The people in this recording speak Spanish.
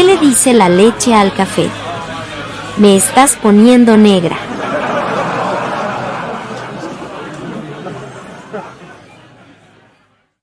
¿Qué le dice la leche al café? Me estás poniendo negra.